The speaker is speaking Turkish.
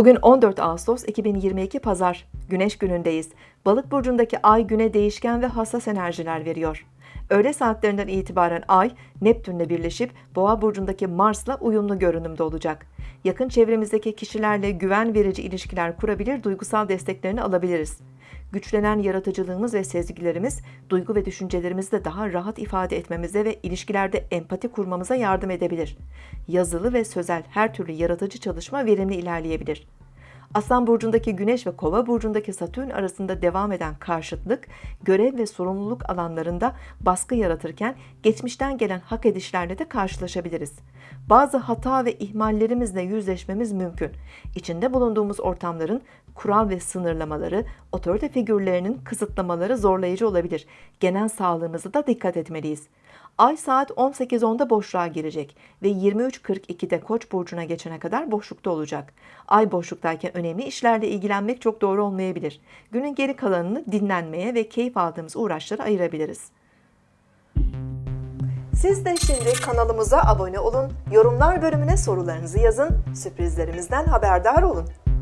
Bugün 14 Ağustos 2022 Pazar. Güneş günündeyiz. Balık burcundaki ay güne değişken ve hassas enerjiler veriyor. Öğle saatlerinden itibaren ay Neptünle birleşip Boğa burcundaki Mars'la uyumlu görünümde olacak. Yakın çevremizdeki kişilerle güven verici ilişkiler kurabilir, duygusal desteklerini alabiliriz. Güçlenen yaratıcılığımız ve sezgilerimiz duygu ve düşüncelerimizi de daha rahat ifade etmemize ve ilişkilerde empati kurmamıza yardım edebilir. Yazılı ve sözel her türlü yaratıcı çalışma verimli ilerleyebilir. Aslan burcundaki Güneş ve Kova burcundaki Satürn arasında devam eden karşıtlık, görev ve sorumluluk alanlarında baskı yaratırken geçmişten gelen hak edişlerle de karşılaşabiliriz. Bazı hata ve ihmallerimizle yüzleşmemiz mümkün. İçinde bulunduğumuz ortamların kural ve sınırlamaları, otorite figürlerinin kısıtlamaları zorlayıcı olabilir. Genel sağlığımıza da dikkat etmeliyiz. Ay saat 18.10'da boşluğa girecek ve 23.42'de Koç burcuna geçene kadar boşlukta olacak. Ay boşluktayken önemli işlerle ilgilenmek çok doğru olmayabilir. Günün geri kalanını dinlenmeye ve keyif aldığımız uğraşlara ayırabiliriz. Siz de şimdi kanalımıza abone olun, yorumlar bölümüne sorularınızı yazın, sürprizlerimizden haberdar olun.